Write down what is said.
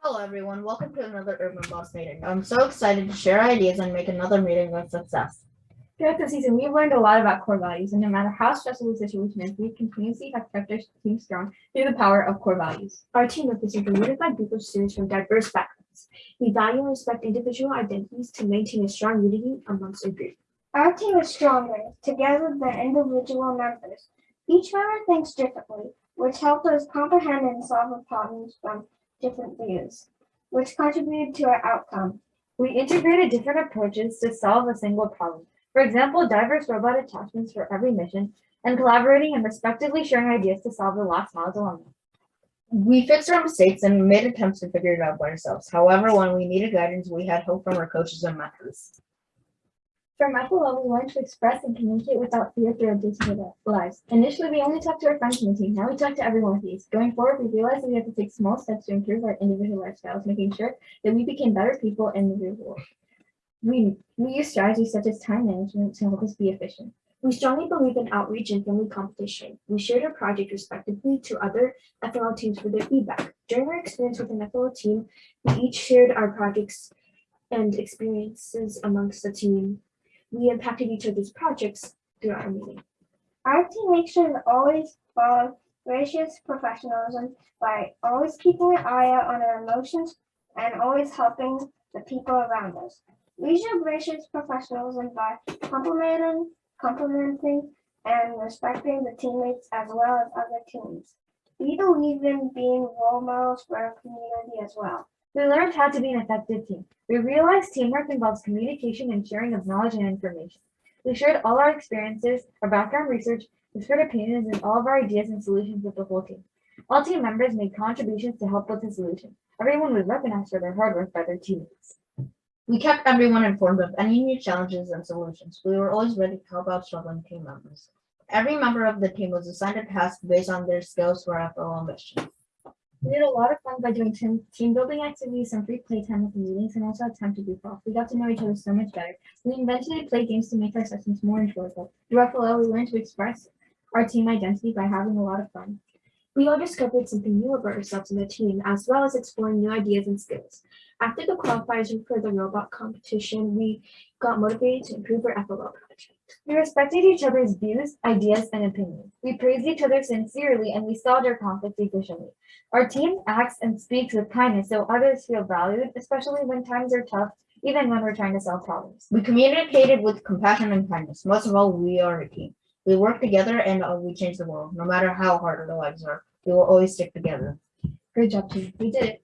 Hello, everyone. Welcome to another Urban Boss meeting. I'm so excited to share ideas and make another meeting a success. Throughout the season, we've learned a lot about core values, and no matter how stressful the situation is, we continuously have kept our team strong through the power of core values. Our team represents a unified group of students from diverse backgrounds. We value and respect individual identities to maintain a strong unity amongst our group. Our team is stronger together than individual members. Each member thinks differently, which helps us comprehend and solve the problems from different views, which contributed to our outcome. We integrated different approaches to solve a single problem. For example, diverse robot attachments for every mission, and collaborating and respectively sharing ideas to solve the last mile dilemma. We fixed our mistakes and made attempts to figure it out by ourselves. However, when we needed guidance, we had help from our coaches and mentors. From FLL, we learned to express and communicate without fear through our digital lives. Initially, we only talked to our friends in the team. Now we talk to everyone with these. Going forward, we realized that we have to take small steps to improve our individual lifestyles, making sure that we became better people in the real world. We, we use strategies such as time management to help us be efficient. We strongly believe in outreach and friendly competition. We shared our project respectively to other FLL teams for their feedback. During our experience with an FLL team, we each shared our projects and experiences amongst the team. We impacted each other's projects throughout our meeting. Our team makes sure to always follow gracious professionalism by always keeping an eye out on our emotions and always helping the people around us. We show gracious professionalism by complimenting, complimenting and respecting the teammates as well as other teams. We believe in being role models for our community as well. We learned how to be an effective team. We realized teamwork involves communication and sharing of knowledge and information. We shared all our experiences, our background research, whispered opinions, and all of our ideas and solutions with the whole team. All team members made contributions to help with the solution. Everyone was recognized for their hard work by their teammates. We kept everyone informed of any new challenges and solutions. We were always ready to help out struggling team members. Every member of the team was assigned a task based on their skills for our FLL mission. We had a lot of fun by doing team, team building activities, some free playtime at the meetings, and also had time to goof off. We got to know each other so much better. We invented and played games to make our sessions more enjoyable. Through FLL, we learned to express our team identity by having a lot of fun. We all discovered something new about ourselves in the team, as well as exploring new ideas and skills. After the qualifiers for the robot competition, we got motivated to improve our FLL project. We respected each other's views, ideas, and opinions. We praised each other sincerely and we solved our conflicts efficiently. Our team acts and speaks with kindness so others feel valued, especially when times are tough, even when we're trying to solve problems. We communicated with compassion and kindness. Most of all, we are a team. We work together and uh, we change the world. No matter how hard our lives are, we will always stick together. Great job, team. We did it.